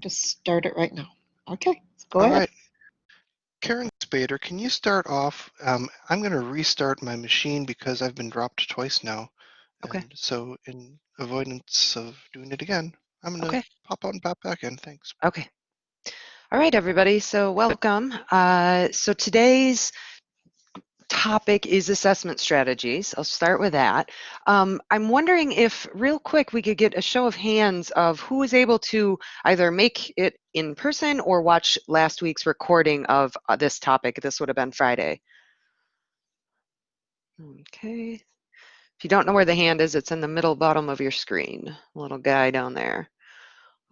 Just start it right now. Okay, go All ahead. right. Karen Spader, can you start off? Um, I'm going to restart my machine because I've been dropped twice now. Okay. And so in avoidance of doing it again, I'm going to Okay. pop out and pop back in. Thanks. Okay. All right, everybody. So welcome. Uh, so today's topic is assessment strategies. I'll start with that. Um, I'm wondering if, real quick, we could get a show of hands of who was able to either make it in person or watch last week's recording of uh, this topic. This would have been Friday. Okay. If you don't know where the hand is, it's in the middle bottom of your screen, little guy down there.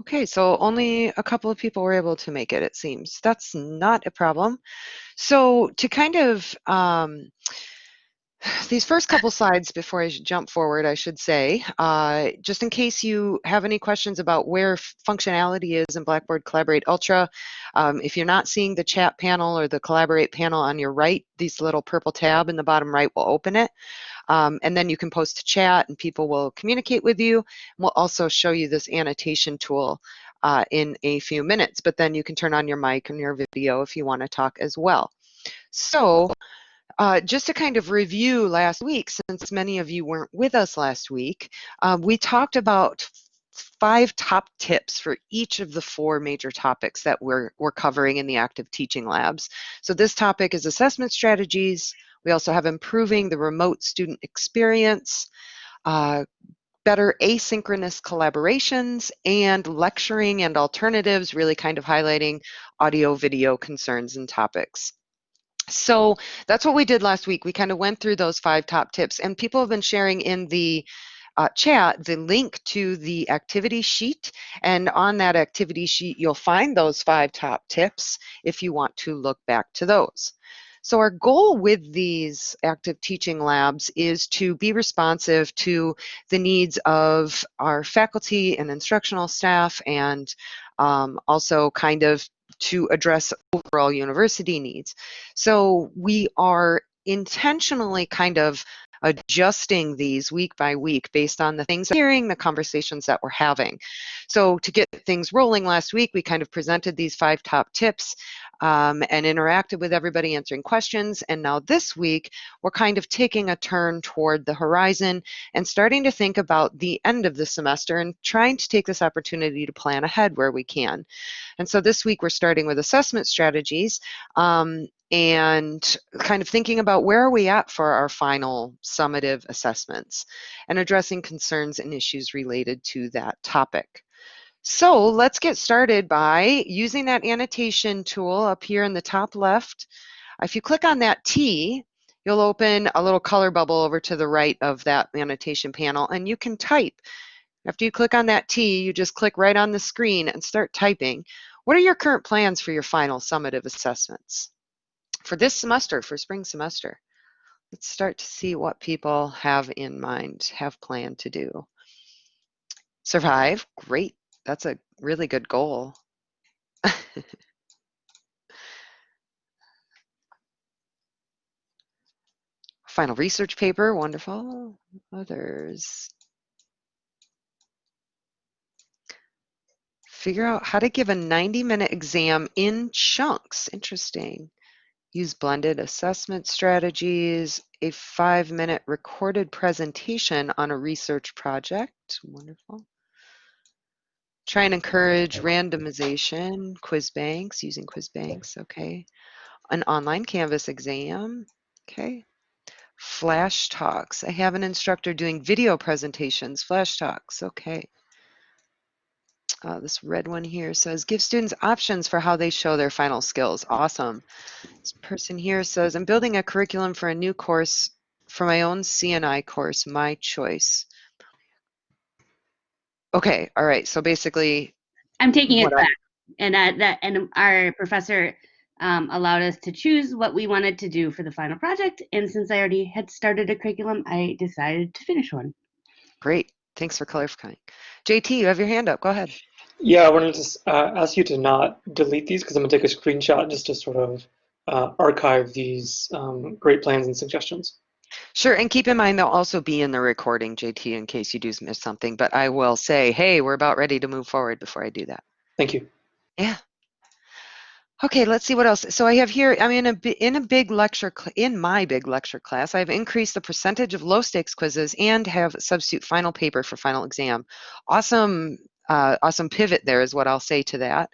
Okay, so only a couple of people were able to make it, it seems. That's not a problem. So to kind of, um, these first couple slides before I jump forward, I should say, uh, just in case you have any questions about where functionality is in Blackboard Collaborate Ultra, um, if you're not seeing the chat panel or the Collaborate panel on your right, this little purple tab in the bottom right will open it. Um, and then you can post to chat and people will communicate with you. We'll also show you this annotation tool uh, in a few minutes, but then you can turn on your mic and your video if you want to talk as well. So uh, just to kind of review last week, since many of you weren't with us last week, uh, we talked about five top tips for each of the four major topics that we're, we're covering in the active teaching labs. So this topic is assessment strategies. We also have improving the remote student experience, uh, better asynchronous collaborations, and lecturing and alternatives, really kind of highlighting audio video concerns and topics. So that's what we did last week. We kind of went through those five top tips, and people have been sharing in the uh, chat the link to the activity sheet. And on that activity sheet, you'll find those five top tips if you want to look back to those. So our goal with these active teaching labs is to be responsive to the needs of our faculty and instructional staff and um, also kind of to address overall university needs. So we are intentionally kind of adjusting these week by week based on the things hearing, the conversations that we're having. So to get things rolling last week, we kind of presented these five top tips um, and interacted with everybody answering questions. And now this week, we're kind of taking a turn toward the horizon and starting to think about the end of the semester and trying to take this opportunity to plan ahead where we can. And so this week, we're starting with assessment strategies. Um, and kind of thinking about where are we at for our final summative assessments and addressing concerns and issues related to that topic. So let's get started by using that annotation tool up here in the top left. If you click on that T, you'll open a little color bubble over to the right of that annotation panel and you can type. After you click on that T, you just click right on the screen and start typing. What are your current plans for your final summative assessments? For this semester, for spring semester. Let's start to see what people have in mind, have planned to do. Survive, great. That's a really good goal. Final research paper, wonderful. Others. Figure out how to give a 90 minute exam in chunks. Interesting use blended assessment strategies, a five minute recorded presentation on a research project. Wonderful. Try and encourage randomization, quiz banks, using quiz banks, okay. An online Canvas exam, okay. Flash talks. I have an instructor doing video presentations, flash talks, okay. Uh, this red one here says, give students options for how they show their final skills. Awesome. This person here says, I'm building a curriculum for a new course for my own CNI course, my choice. Okay, all right. So basically, I'm taking it what I- back, and uh, that and our professor um, allowed us to choose what we wanted to do for the final project. And since I already had started a curriculum, I decided to finish one. great. Thanks for clarifying. JT, you have your hand up. Go ahead. Yeah, I wanted to uh, ask you to not delete these because I'm gonna take a screenshot just to sort of uh, archive these um, great plans and suggestions. Sure, and keep in mind they'll also be in the recording, JT, in case you do miss something. But I will say, hey, we're about ready to move forward before I do that. Thank you. Yeah. Okay, let's see what else. So I have here, I'm in a in a big lecture in my big lecture class. I've increased the percentage of low stakes quizzes and have substitute final paper for final exam. Awesome, uh, awesome pivot there is what I'll say to that.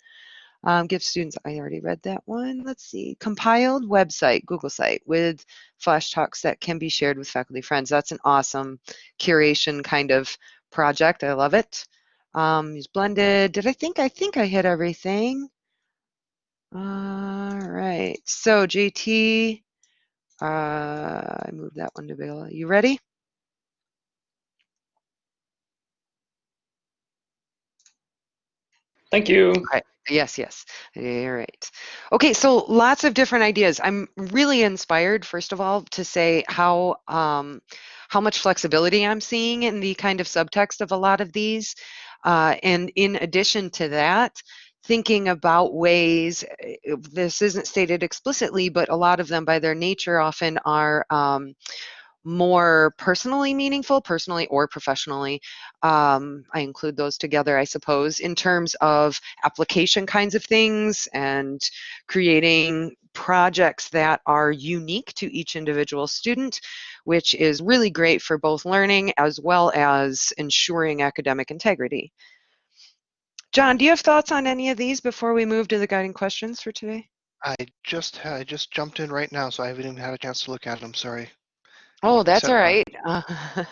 Um, give students, I already read that one. Let's see, compiled website, Google site with flash talks that can be shared with faculty friends. That's an awesome curation kind of project. I love it. Um, use blended. Did I think I think I hit everything? All right, so JT, uh, I moved that one to Bill. You ready? Thank you. Yes, yes. All right. Okay, so lots of different ideas. I'm really inspired, first of all, to say how um, how much flexibility I'm seeing in the kind of subtext of a lot of these. Uh, and in addition to that, thinking about ways, eh, this isn't stated explicitly, but a lot of them by their nature often are um, more personally meaningful, personally or professionally. Um, I include those together, I suppose, in terms of application kinds of things and creating projects that are unique to each individual student, which is really great for both learning as well as ensuring academic integrity. John, do you have thoughts on any of these before we move to the guiding questions for today? I just I just jumped in right now, so I haven't even had a chance to look at them. Sorry. Oh, that's Except all right. Uh,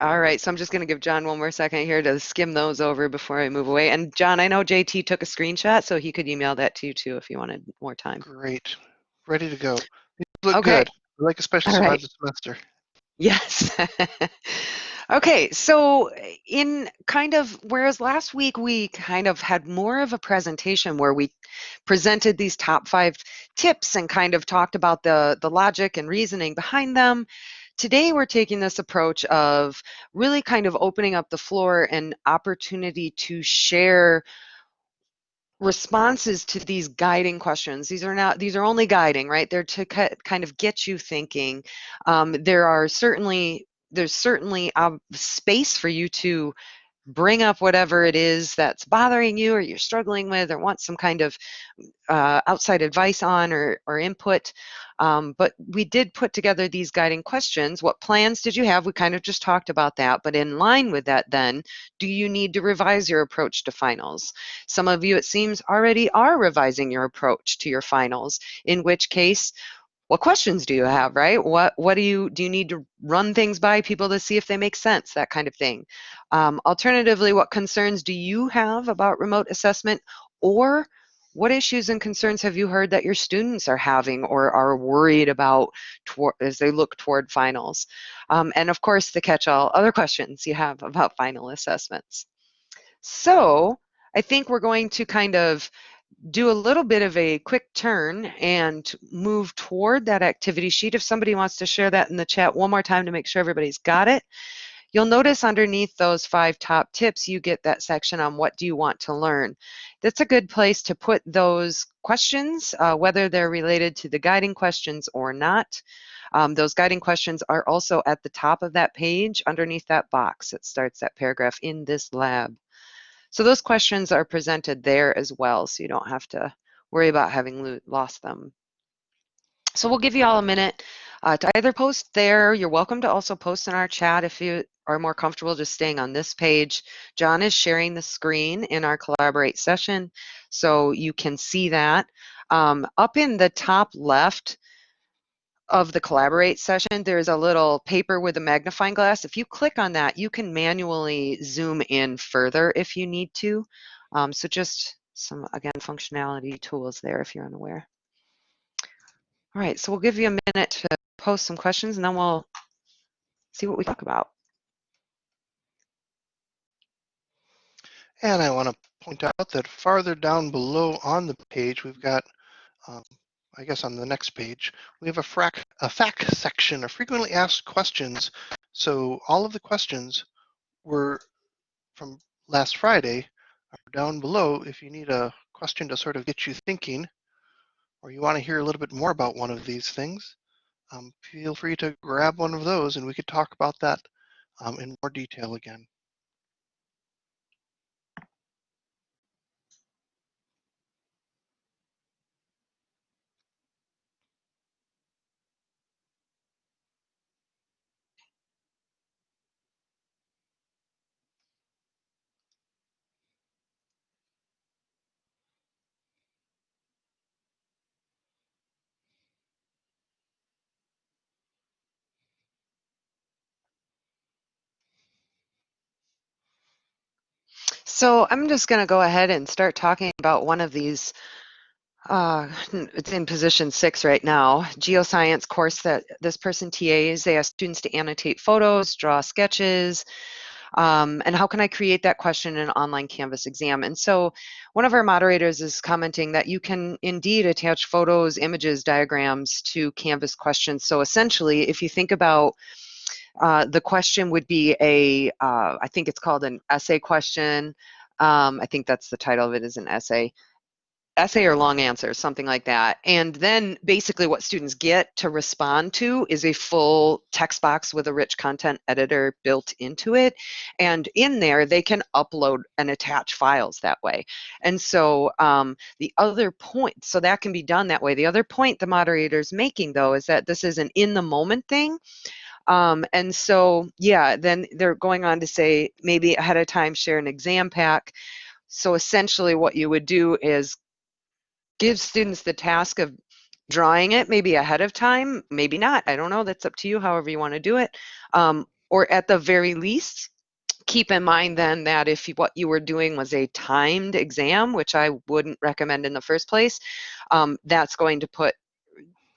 all right, so I'm just going to give John one more second here to skim those over before I move away. And John, I know JT took a screenshot, so he could email that to you too if you wanted more time. Great. Ready to go. These look Okay. good. I like especially right. the semester. Yes. okay, so in kind of, whereas last week we kind of had more of a presentation where we presented these top five tips and kind of talked about the, the logic and reasoning behind them. Today we're taking this approach of really kind of opening up the floor and opportunity to share responses to these guiding questions. These are not, these are only guiding, right? They're to kind of get you thinking. Um, there are certainly, there's certainly a space for you to bring up whatever it is that's bothering you or you're struggling with or want some kind of uh, outside advice on or, or input. Um, but we did put together these guiding questions. What plans did you have? We kind of just talked about that. But in line with that, then, do you need to revise your approach to finals? Some of you, it seems, already are revising your approach to your finals, in which case, what questions do you have, right? What what do you do you need to run things by people to see if they make sense, that kind of thing. Um, alternatively, what concerns do you have about remote assessment or what issues and concerns have you heard that your students are having or are worried about as they look toward finals? Um, and of course, the catch-all other questions you have about final assessments. So I think we're going to kind of do a little bit of a quick turn and move toward that activity sheet. If somebody wants to share that in the chat one more time to make sure everybody's got it. You'll notice underneath those five top tips, you get that section on what do you want to learn. That's a good place to put those questions, uh, whether they're related to the guiding questions or not. Um, those guiding questions are also at the top of that page underneath that box that starts that paragraph in this lab. So those questions are presented there as well, so you don't have to worry about having lo lost them. So we'll give you all a minute uh, to either post there. You're welcome to also post in our chat if you are more comfortable just staying on this page. John is sharing the screen in our Collaborate session, so you can see that. Um, up in the top left, of the collaborate session, there's a little paper with a magnifying glass. If you click on that, you can manually zoom in further if you need to. Um, so just some, again, functionality tools there if you're unaware. All right, so we'll give you a minute to post some questions and then we'll see what we talk about. And I want to point out that farther down below on the page, we've got, um, I guess on the next page, we have a, frac a FAQ section, of frequently asked questions. So all of the questions were from last Friday are down below. If you need a question to sort of get you thinking, or you want to hear a little bit more about one of these things, um, feel free to grab one of those and we could talk about that um, in more detail again. So I'm just going to go ahead and start talking about one of these. Uh, it's in position six right now. Geoscience course that this person TAs. They ask students to annotate photos, draw sketches, um, and how can I create that question in an online Canvas exam? And so one of our moderators is commenting that you can indeed attach photos, images, diagrams to Canvas questions. So essentially, if you think about uh, the question would be a, uh, I think it's called an essay question. Um, I think that's the title of it is an essay essay or long answer, something like that. And then basically what students get to respond to is a full text box with a rich content editor built into it. And in there, they can upload and attach files that way. And so um, the other point, so that can be done that way. The other point the moderator is making though is that this is an in the moment thing. Um, and so, yeah, then they're going on to say maybe ahead of time share an exam pack. So essentially what you would do is give students the task of drawing it maybe ahead of time, maybe not. I don't know. That's up to you, however you want to do it. Um, or at the very least, keep in mind then that if what you were doing was a timed exam, which I wouldn't recommend in the first place, um, that's going to put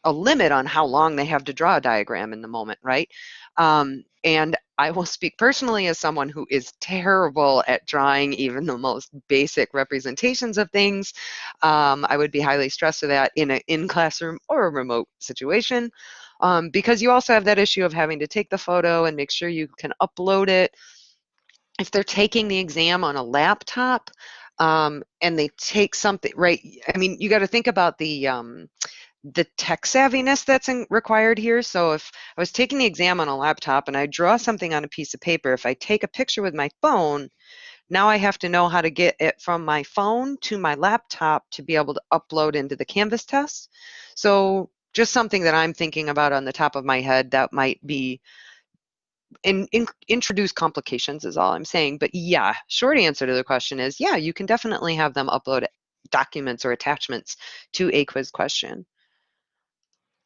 a limit on how long they have to draw a diagram in the moment, right? Um, and I will speak personally as someone who is terrible at drawing even the most basic representations of things. Um, I would be highly stressed with that in an in-classroom or a remote situation. Um, because you also have that issue of having to take the photo and make sure you can upload it. If they're taking the exam on a laptop um, and they take something, right, I mean, you got to think about the, um, the tech savviness that's in, required here. So if I was taking the exam on a laptop and I draw something on a piece of paper, if I take a picture with my phone, now I have to know how to get it from my phone to my laptop to be able to upload into the Canvas test. So just something that I'm thinking about on the top of my head that might be in, in, introduce complications is all I'm saying. But yeah, short answer to the question is yeah, you can definitely have them upload documents or attachments to a quiz question.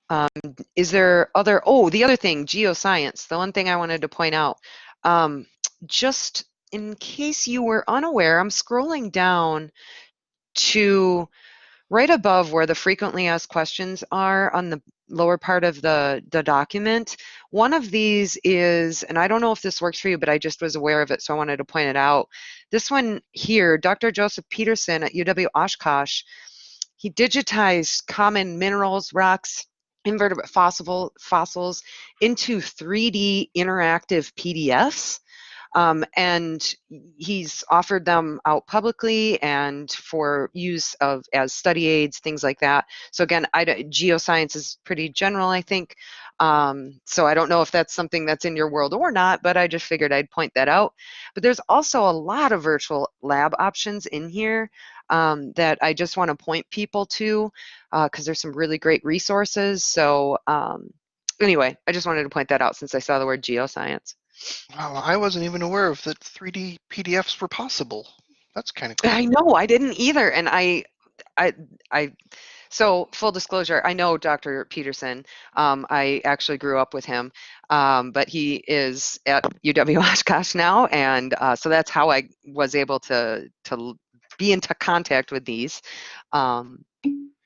Um, is there other, oh, the other thing, geoscience, the one thing I wanted to point out, um, just in case you were unaware, I'm scrolling down to right above where the frequently asked questions are on the lower part of the, the document. One of these is, and I don't know if this works for you, but I just was aware of it, so I wanted to point it out. This one here, Dr. Joseph Peterson at UW Oshkosh, he digitized common minerals, rocks, invertebrate fossil, fossils into 3D interactive PDFs. Um, and he's offered them out publicly and for use of as study aids, things like that. So again, I, geoscience is pretty general, I think. Um, so I don't know if that's something that's in your world or not, but I just figured I'd point that out. But there's also a lot of virtual lab options in here um, that I just want to point people to because uh, there's some really great resources. So um, anyway, I just wanted to point that out since I saw the word geoscience. Wow, I wasn't even aware of that 3D PDFs were possible. That's kind of cool. I know, I didn't either. And I, I, I, so full disclosure, I know Dr. Peterson. Um, I actually grew up with him, um, but he is at UW Oshkosh now, and uh, so that's how I was able to to be into contact with these. Um,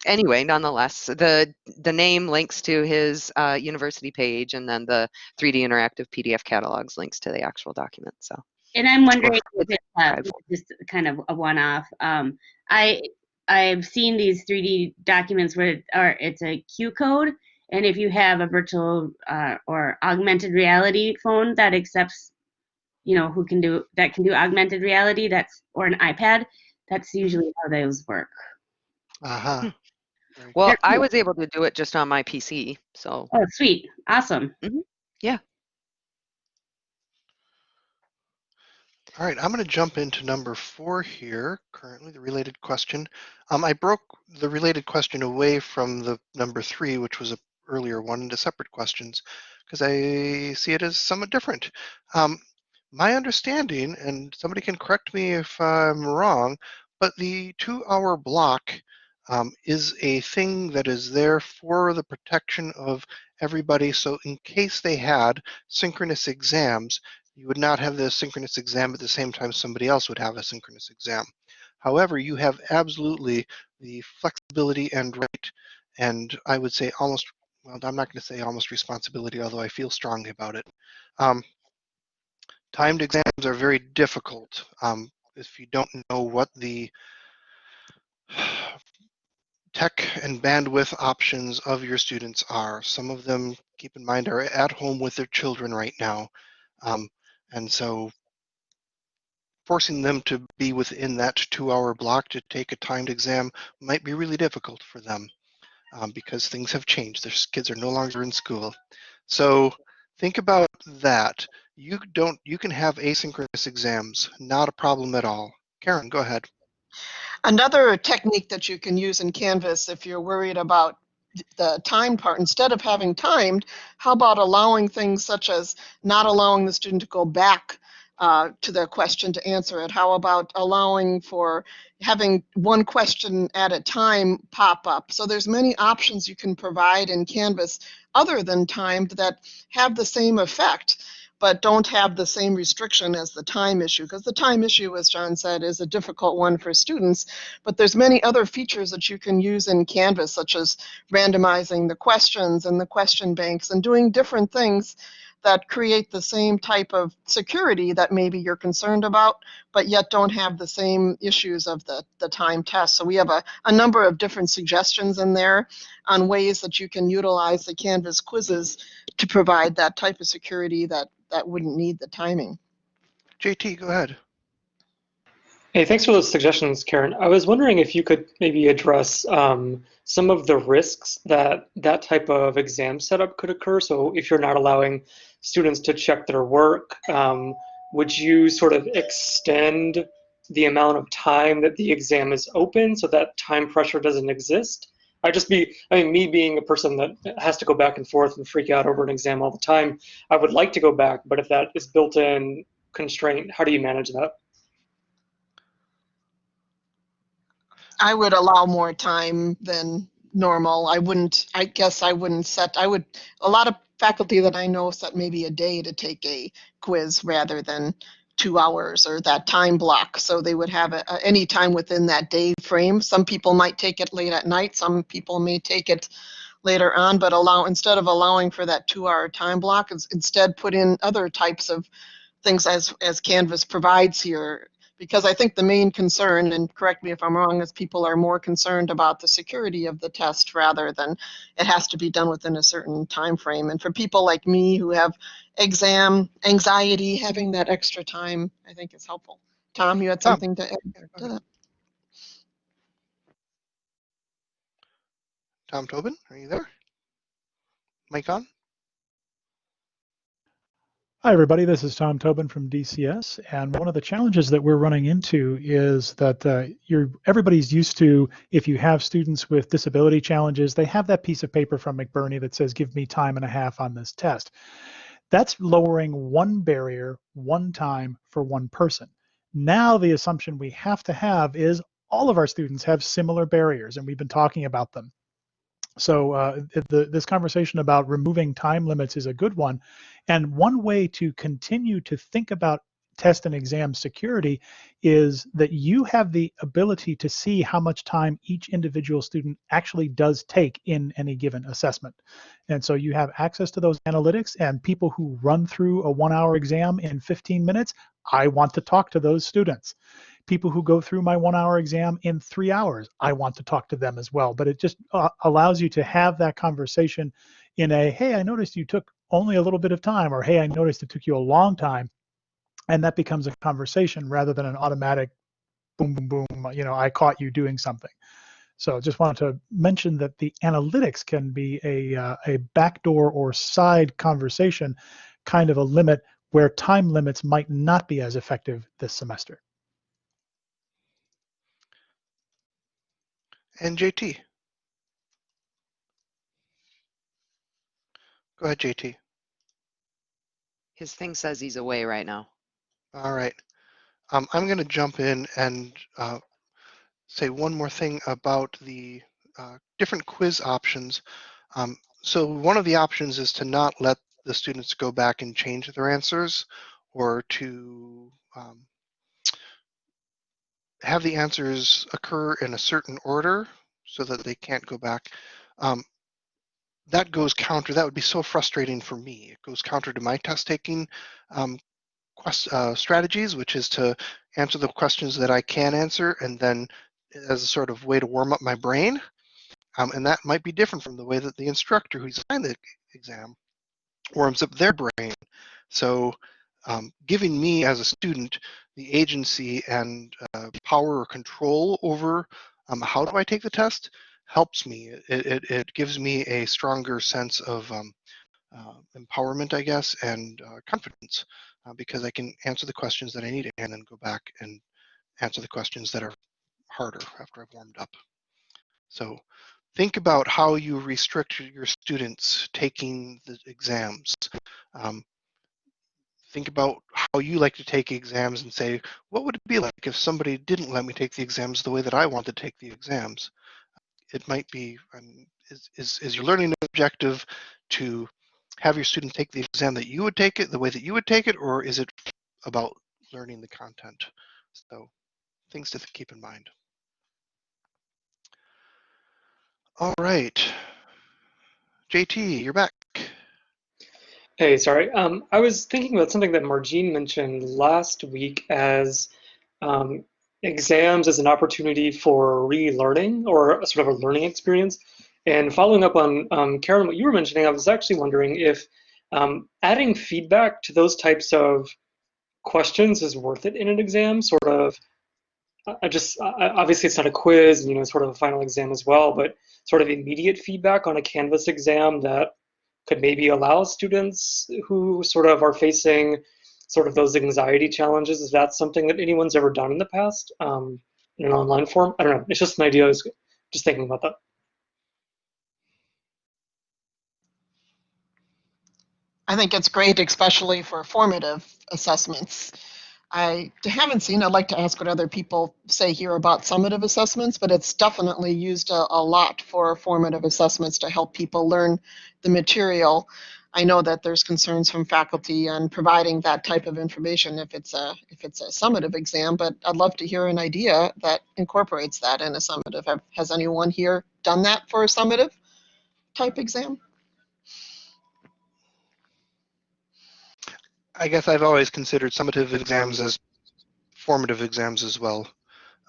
anyway, nonetheless, the the name links to his uh, university page, and then the 3D interactive PDF catalogs links to the actual document. So. And I'm wondering if it's uh, just kind of a one-off. Um, I I've seen these 3D documents where or it's a Q code, and if you have a virtual uh, or augmented reality phone that accepts, you know, who can do that can do augmented reality, that's or an iPad, that's usually how those work. Uh-huh. Hmm. Well, I was able to do it just on my PC, so. Oh, sweet. Awesome. Mm-hmm. Yeah. All right, I'm going to jump into number four here, currently the related question. Um, I broke the related question away from the number three, which was a earlier one, into separate questions, because I see it as somewhat different. Um, my understanding, and somebody can correct me if I'm wrong, but the two hour block um, is a thing that is there for the protection of everybody. So in case they had synchronous exams, You would not have the synchronous exam at the same time somebody else would have a synchronous exam. However, you have absolutely the flexibility and right, and I would say almost, well, I'm not going to say almost responsibility, although I feel strongly about it. Um, timed exams are very difficult um, if you don't know what the tech and bandwidth options of your students are. Some of them, keep in mind, are at home with their children right now. Um, and so forcing them to be within that two hour block to take a timed exam might be really difficult for them um, because things have changed. Their kids are no longer in school. So think about that. You don't, you can have asynchronous exams, not a problem at all. Karen, go ahead. Another technique that you can use in Canvas if you're worried about the time part, instead of having timed, how about allowing things such as not allowing the student to go back uh, to the question to answer it? How about allowing for having one question at a time pop up? So there's many options you can provide in Canvas other than timed that have the same effect but don't have the same restriction as the time issue because the time issue as john said is a difficult one for students but there's many other features that you can use in canvas such as randomizing the questions and the question banks and doing different things that create the same type of security that maybe you're concerned about but yet don't have the same issues of the, the time test so we have a, a number of different suggestions in there on ways that you can utilize the canvas quizzes to provide that type of security that that wouldn't need the timing. JT, go ahead. Hey, thanks for those suggestions, Karen. I was wondering if you could maybe address um, some of the risks that that type of exam setup could occur. So if you're not allowing students to check their work, um, would you sort of extend the amount of time that the exam is open so that time pressure doesn't exist? I just be, I mean, me being a person that has to go back and forth and freak out over an exam all the time, I would like to go back, but if that is built in constraint, how do you manage that? I would allow more time than normal. I wouldn't, I guess I wouldn't set, I would, a lot of faculty that I know set maybe a day to take a quiz rather than two hours or that time block. So they would have a, any time within that day frame. Some people might take it late at night. Some people may take it later on, but allow instead of allowing for that two hour time block, instead put in other types of things as, as Canvas provides here because I think the main concern, and correct me if I'm wrong, is people are more concerned about the security of the test rather than it has to be done within a certain time frame. And for people like me who have exam anxiety, having that extra time, I think is helpful. Tom, you had oh. something to add to that? Tom Tobin, are you there? Mic on? Hi, everybody. This is Tom Tobin from DCS, and one of the challenges that we're running into is that uh, you're everybody's used to if you have students with disability challenges, they have that piece of paper from McBurney that says, "Give me time and a half on this test." That's lowering one barrier, one time for one person. Now the assumption we have to have is all of our students have similar barriers, and we've been talking about them. So uh, the, this conversation about removing time limits is a good one. And one way to continue to think about test and exam security is that you have the ability to see how much time each individual student actually does take in any given assessment. And so you have access to those analytics and people who run through a one hour exam in 15 minutes, I want to talk to those students people who go through my one hour exam in three hours, I want to talk to them as well. But it just uh, allows you to have that conversation in a, hey, I noticed you took only a little bit of time, or hey, I noticed it took you a long time. And that becomes a conversation rather than an automatic boom, boom, boom, you know, I caught you doing something. So just wanted to mention that the analytics can be a, uh, a backdoor or side conversation, kind of a limit where time limits might not be as effective this semester. And JT. Go ahead, JT. His thing says he's away right now. All right. Um, I'm going to jump in and uh, say one more thing about the uh, different quiz options. Um, so one of the options is to not let the students go back and change their answers or to um, have the answers occur in a certain order so that they can't go back. Um, that goes counter. That would be so frustrating for me. It goes counter to my test taking um, quest, uh, strategies, which is to answer the questions that I can answer and then as a sort of way to warm up my brain. Um, and that might be different from the way that the instructor who designed the exam warms up their brain. So um, giving me as a student the agency and uh, power or control over um, how do I take the test helps me. It, it, it gives me a stronger sense of um, uh, empowerment, I guess, and uh, confidence uh, because I can answer the questions that I need and then go back and answer the questions that are harder after I've warmed up. So think about how you restrict your students taking the exams. Um, think about how you like to take exams and say, what would it be like if somebody didn't let me take the exams the way that I want to take the exams? It might be, um, is, is, is your learning objective to have your students take the exam that you would take it, the way that you would take it, or is it about learning the content? So things to keep in mind. All right. JT, you're back. Hey, sorry. Um, I was thinking about something that Margine mentioned last week as um, exams as an opportunity for relearning or a sort of a learning experience. And following up on um, Karen, what you were mentioning, I was actually wondering if um, adding feedback to those types of questions is worth it in an exam, sort of. I just obviously it's not a quiz, you know, sort of a final exam as well, but sort of immediate feedback on a Canvas exam that could maybe allow students who sort of are facing sort of those anxiety challenges. Is that something that anyone's ever done in the past um, in an online form? I don't know. It's just an idea. I was just thinking about that. I think it's great, especially for formative assessments. I haven't seen, I'd like to ask what other people say here about summative assessments, but it's definitely used a, a, lot for formative assessments to help people learn the material. I know that there's concerns from faculty on providing that type of information if it's a if it's a summative exam, but I'd love to hear an idea that incorporates that in a summative. Have, has anyone here done that for a summative type exam? I guess I've always considered summative exams as formative exams as well,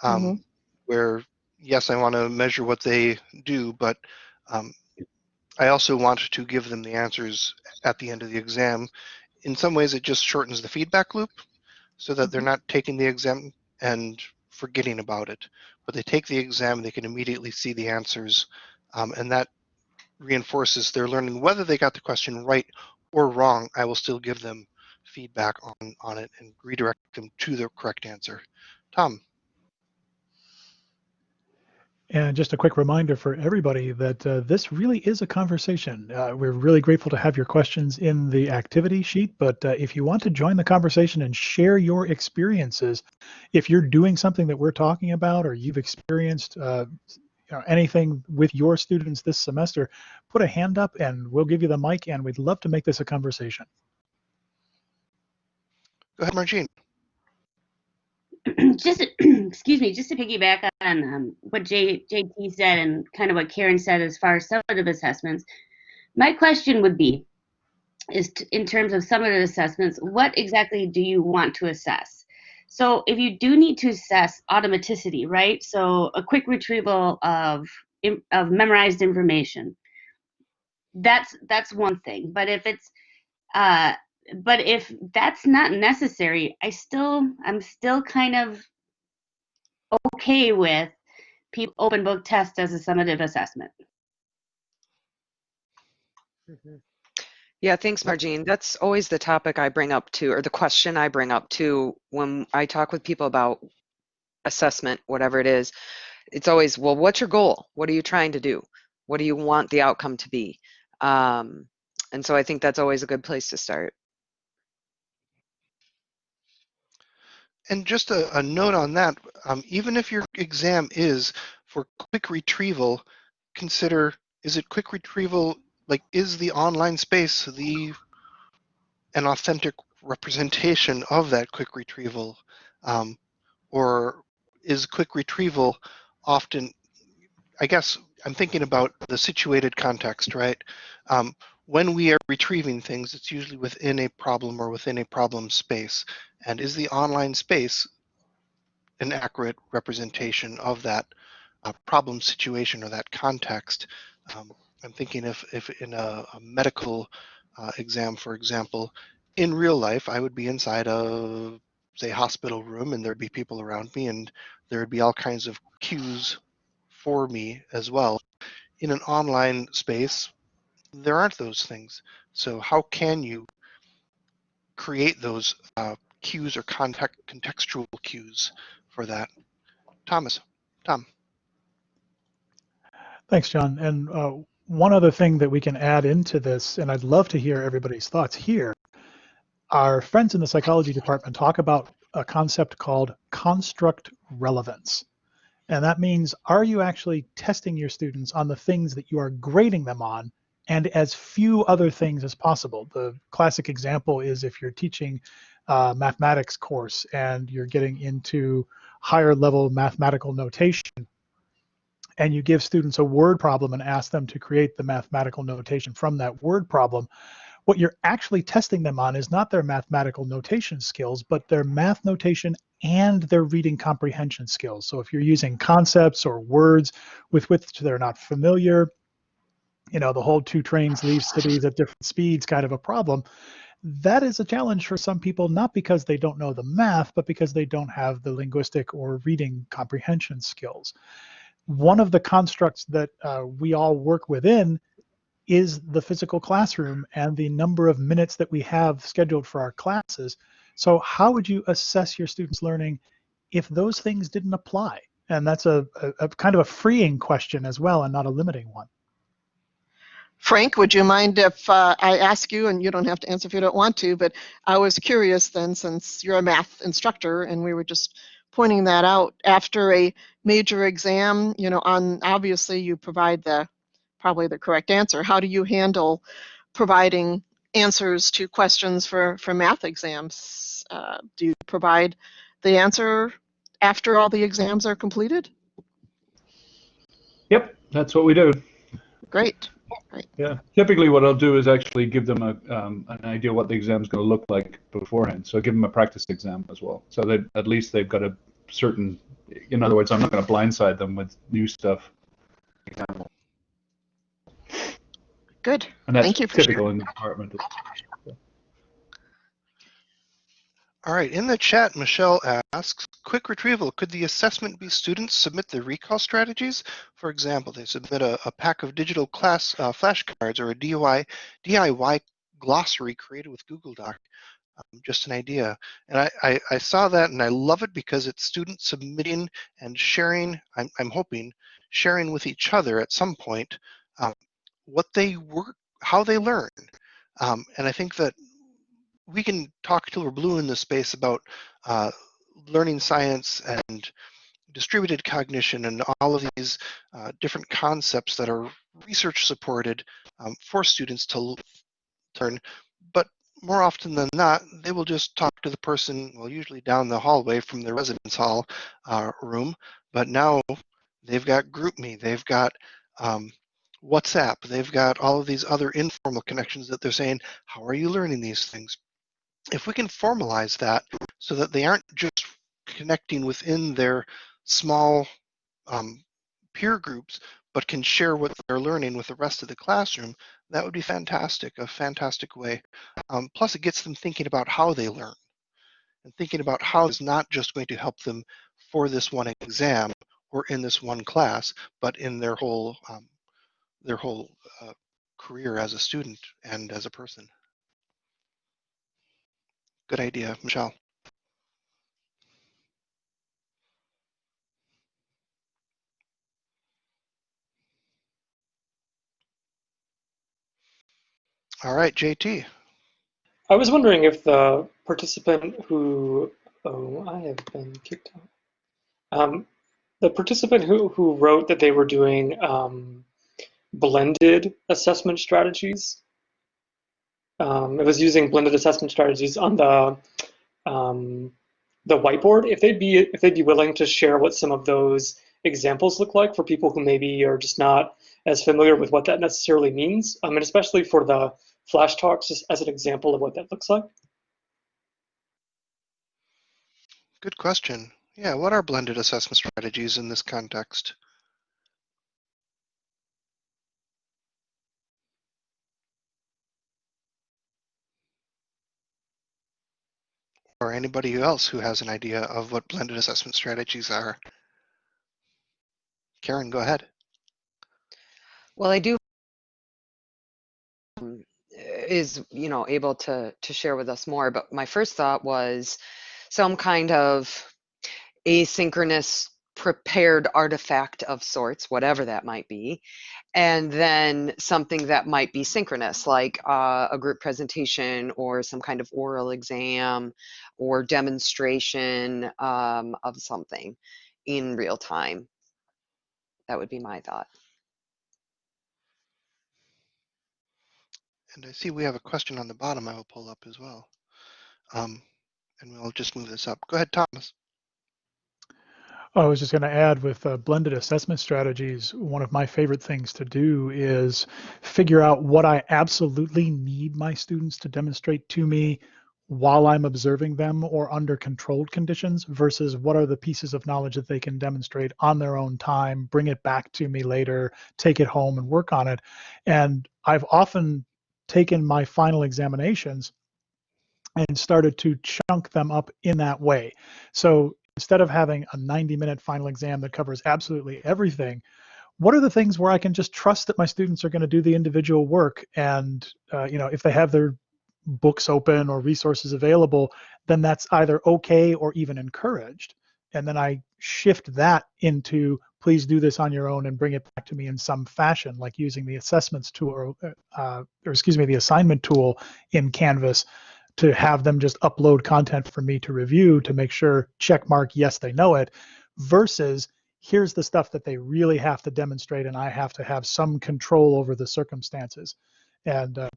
um, mm -hmm. where yes, I want to measure what they do, but um, I also want to give them the answers at the end of the exam. In some ways, it just shortens the feedback loop so that they're mm-hmm. not taking the exam and forgetting about it, but they take the exam, they can immediately see the answers, um, and that reinforces their learning. Whether they got the question right or wrong, I will still give them feedback on, on it and redirect them to the correct answer. Tom. And just a quick reminder for everybody that uh, this really is a conversation. Uh, we're really grateful to have your questions in the activity sheet, but uh, if you want to join the conversation and share your experiences, if you're doing something that we're talking about or you've experienced uh, you know, anything with your students this semester, put a hand up and we'll give you the mic and we'd love to make this a conversation. Go ahead, Margine. just excuse me, just to piggyback on um, what J, JT said and kind of what Karen said as far as summative assessments, my question would be, is in terms of summative assessments, what exactly do you want to assess? So if you do need to assess automaticity, right? So a quick retrieval of of memorized information, that's that's one thing. But if it's uh, but if that's not necessary, I still I'm still kind of okay with people open book test as a summative assessment. Mm -hmm. Yeah, thanks, Margine. That's always the topic I bring up to, or the question I bring up to when I talk with people about assessment, whatever it is. It's always, well, what's your goal? What are you trying to do? What do you want the outcome to be? Um, and so I think that's always a good place to start. And just a, a note on that, um, even if your exam is for quick retrieval, consider, is it quick retrieval, like is the online space the an authentic representation of that quick retrieval? Um, or is quick retrieval often, I guess I'm thinking about the situated context, right? Um, when we are retrieving things, it's usually within a problem or within a problem space. And is the online space an accurate representation of that uh, problem situation or that context? Um, I'm thinking if, if in a, a medical uh, exam, for example, in real life, I would be inside a, say, hospital room and there'd be people around me and there would be all kinds of cues for me as well. In an online space, there aren't those things. So how can you create those uh, cues or context, contextual cues for that? Thomas, Tom. Thanks, John. And uh, one other thing that we can add into this, and I'd love to hear everybody's thoughts here. Our friends in the psychology department talk about a concept called construct relevance. And that means, are you actually testing your students on the things that you are grading them on and as few other things as possible? The classic example is if you're teaching a mathematics course and you're getting into higher level mathematical notation and you give students a word problem and ask them to create the mathematical notation from that word problem, what you're actually testing them on is not their mathematical notation skills, but their math notation and their reading comprehension skills. So if you're using concepts or words with which they're not familiar, you know, the whole two trains leave cities at different speeds kind of a problem, that is a challenge for some people, not because they don't know the math, but because they don't have the linguistic or reading comprehension skills. One of the constructs that uh, we all work within is the physical classroom and the number of minutes that we have scheduled for our classes. So how would you assess your students' learning if those things didn't apply? And that's a, a, a kind of a freeing question as well and not a limiting one. Frank, would you mind if uh, I ask you, and you don't have to answer if you don't want to, but I was curious then, since you're a math instructor and we were just pointing that out, after a major exam, you know, on obviously you provide the probably the correct answer. How do you handle providing answers to questions for, for math exams? Uh, do you provide the answer after all the exams are completed? Yep, that's what we do. Great. Great. Yeah, typically what I'll do is actually give them a, um, an idea what the exam is going to look like beforehand. So give them a practice exam as well, so that at least they've got a certain. In other words, I'm not going to blindside them with new stuff. Good. And that's Thank you for typical sharing. in the department. All right, in the chat, Michelle asks, quick retrieval, could the assessment be students submit their recall strategies? For example, they submit a, a pack of digital class uh, flashcards or a DIY, DIY glossary created with Google Doc. Um, just an idea. And I, I, I, saw that and I love it because it's students submitting and sharing, I'm, I'm hoping, sharing with each other at some point um, what they work, how they learn. Um, and I think that we can talk till we're blue in this space about uh, learning science and distributed cognition and all of these uh, different concepts that are research supported um, for students to learn. But more often than not, they will just talk to the person, well, usually down the hallway from their residence hall uh, room. But now they've got GroupMe, they've got um, WhatsApp, they've got all of these other informal connections that they're saying, how are you learning these things? If we can formalize that so that they aren't just connecting within their small um, peer groups, but can share what they're learning with the rest of the classroom, that would be fantastic, a fantastic way. Um, plus, it gets them thinking about how they learn and thinking about how it's not just going to help them for this one exam or in this one class, but in their whole um, their whole uh, career as a student and as a person. Good idea, Michelle. All right, JT. I was wondering if the participant who, oh, I have been kicked out. Um, the participant who, who wrote that they were doing um, blended assessment strategies, um, it was using blended assessment strategies on the um, the whiteboard. If they'd be if they'd be willing to share what some of those examples look like for people who maybe are just not as familiar with what that necessarily means, um, and especially for the flash talks, as an example of what that looks like. Good question. Yeah, what are blended assessment strategies in this context? Or anybody else who has an idea of what blended assessment strategies are? Karen, go ahead. Well, I do um, is you know able to to share with us more. But my first thought was some kind of asynchronous prepared artifact of sorts, whatever that might be, and then something that might be synchronous, like uh, a group presentation or some kind of oral exam or demonstration um, of something in real time. That would be my thought. And I see we have a question on the bottom I will pull up as well. Um, and we'll just move this up. Go ahead, Thomas. I was just going to add with uh, blended assessment strategies, one of my favorite things to do is figure out what I absolutely need my students to demonstrate to me while I'm observing them or under controlled conditions versus what are the pieces of knowledge that they can demonstrate on their own time, bring it back to me later, take it home and work on it. And I've often taken my final examinations and started to chunk them up in that way. So instead of having a 90 minute final exam that covers absolutely everything, what are the things where I can just trust that my students are going to do the individual work? And, uh, you know, if they have their books open or resources available, then that's either okay or even encouraged. And then I shift that into please do this on your own and bring it back to me in some fashion, like using the assessments tool or, uh, or excuse me, the assignment tool in Canvas to have them just upload content for me to review to make sure check mark yes they know it versus here's the stuff that they really have to demonstrate and I have to have some control over the circumstances and uh,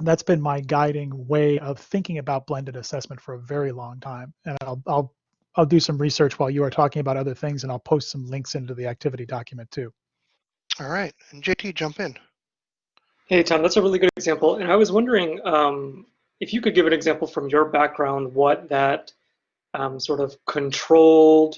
that's been my guiding way of thinking about blended assessment for a very long time and I'll, I'll I'll do some research while you are talking about other things and I'll post some links into the activity document too. All right, and JT, jump in. Hey, Tom, that's a really good example. And I was wondering, um, if you could give an example from your background, what that um, sort of controlled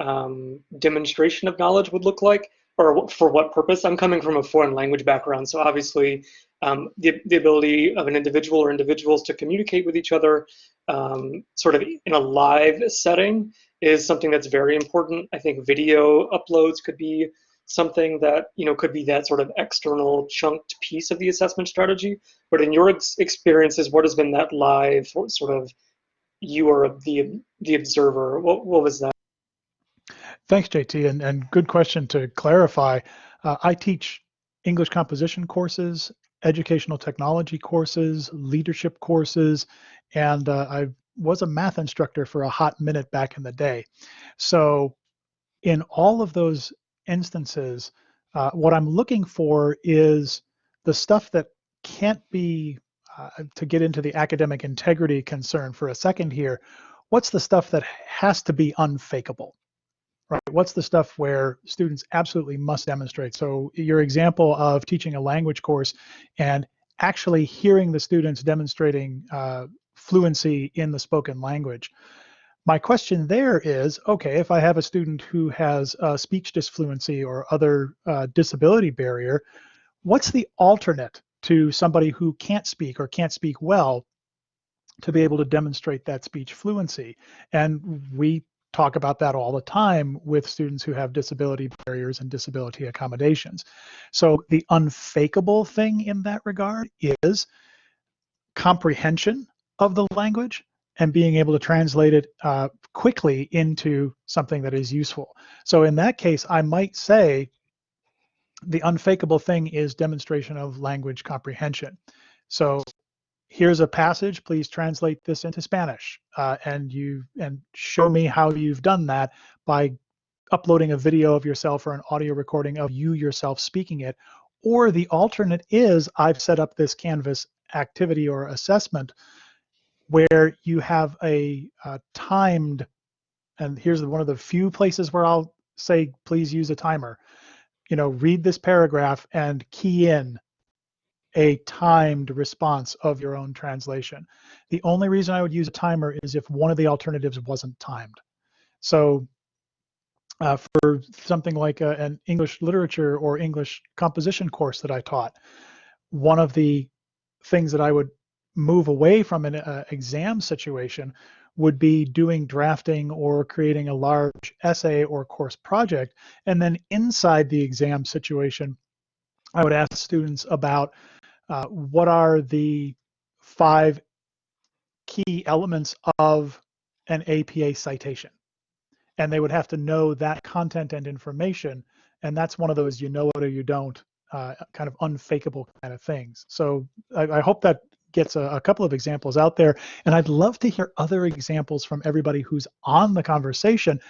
um, demonstration of knowledge would look like, or for what purpose. I'm coming from a foreign language background, so obviously um, the, the ability of an individual or individuals to communicate with each other um, sort of in a live setting is something that's very important. I think video uploads could be something that you know could be that sort of external chunked piece of the assessment strategy. But in your ex experiences, what has been that live sort of you are the the observer? What what was that? Thanks, JT, and and good question to clarify. Uh, I teach English composition courses, educational technology courses, leadership courses, and uh, I was a math instructor for a hot minute back in the day. So in all of those instances, uh, what I'm looking for is the stuff that can't be, uh, to get into the academic integrity concern for a second here, what's the stuff that has to be unfakeable? Right. What's the stuff where students absolutely must demonstrate? So your example of teaching a language course and actually hearing the students demonstrating uh, fluency in the spoken language. My question there is, okay, if I have a student who has a speech disfluency or other uh, disability barrier, what's the alternate to somebody who can't speak or can't speak well to be able to demonstrate that speech fluency? And we talk about that all the time with students who have disability barriers and disability accommodations. So the unfakeable thing in that regard is comprehension of the language and being able to translate it uh, quickly into something that is useful. So in that case, I might say the unfakeable thing is demonstration of language comprehension. So here's a passage, please translate this into Spanish. Uh, and you and show me how you've done that by uploading a video of yourself or an audio recording of you yourself speaking it. Or the alternate is I've set up this Canvas activity or assessment where you have a, uh timed, and here's one of the few places where I'll say, please use a timer. You know, read this paragraph and key in a timed response of your own translation. The only reason I would use a timer is if one of the alternatives wasn't timed. So uh, for something like a, an English literature or English composition course that I taught, one of the things that I would move away from an uh, exam situation would be doing drafting or creating a large essay or course project. And then inside the exam situation, I would ask students about uh, what are the five key elements of an APA citation. And they would have to know that content and information. And that's one of those you know it or you don't uh, kind of unfakeable kind of things. So I, I hope that gets a, a, couple of examples out there. And I'd love to hear other examples from everybody who's on the conversation.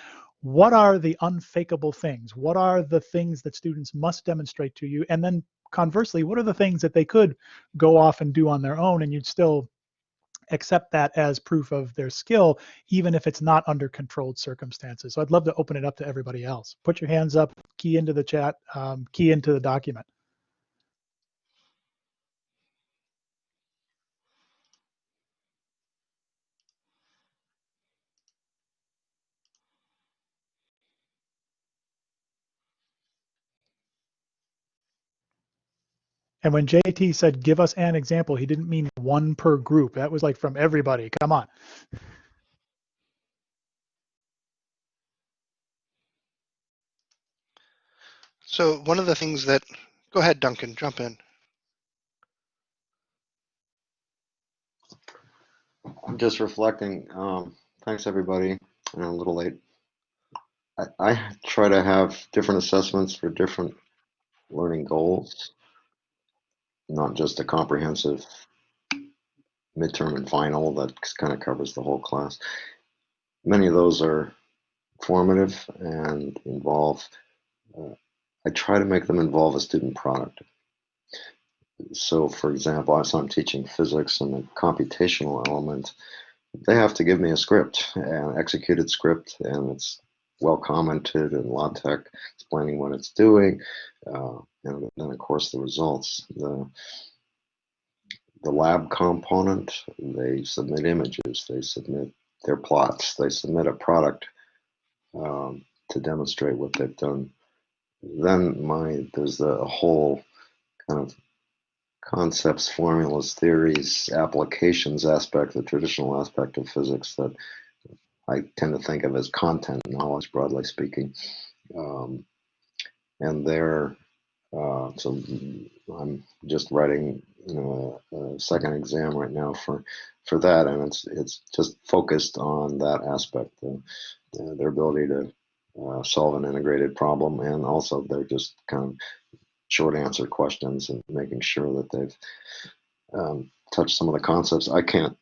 What are the unfakeable things? What are the things that students must demonstrate to you? And then conversely, what are the things that they could go off and do on their own and you'd still accept that as proof of their skill, even if it's not under controlled circumstances. So I'd love to open it up to everybody else. Put your hands up, key into the chat, um, key into the document. And when JT said, give us an example, he didn't mean one per group. That was like from everybody. Come on. So one of the things that, go ahead, Duncan, jump in. I'm just reflecting. Um, thanks, everybody. I'm a little late. I, I try to have different assessments for different learning goals not just a comprehensive midterm and final that kind of covers the whole class. Many of those are formative and involve, uh, I try to make them involve a student product. So for example, if I'm teaching physics and a computational element, they have to give me a script, an executed script, and it's well commented in LaTeX, explaining what it's doing, uh, and then of course the results. The, the lab component, they submit images, they submit their plots, they submit a product um, to demonstrate what they've done. Then my there's the whole kind of concepts, formulas, theories, applications aspect, the traditional aspect of physics that I tend to think of as content knowledge, broadly speaking. Um, and there, uh, so I'm just writing know, a, second exam right now for for that, and it's it's just focused on that aspect, the, their ability to uh, solve an integrated problem, and also they're just kind of short answer questions and making sure that they've um, touched some of the concepts. I can't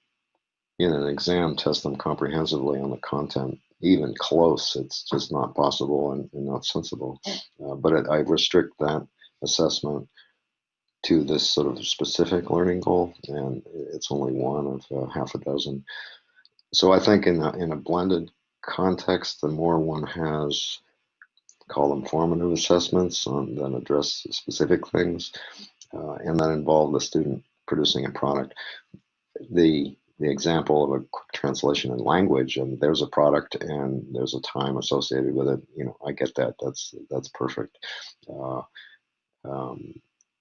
in an exam test them comprehensively on the content even close it's just not possible and, and not sensible. Uh, but it, i restrict that assessment to this sort of specific learning goal and it's only one of uh, half a dozen. So i think in a, in a blended context the more one has call them formative assessments on, that address specific things uh, and that involve the student producing a product the the example of a quick translation in language and there's a product and there's a time associated with it you know i get that that's that's perfect. Uh, um,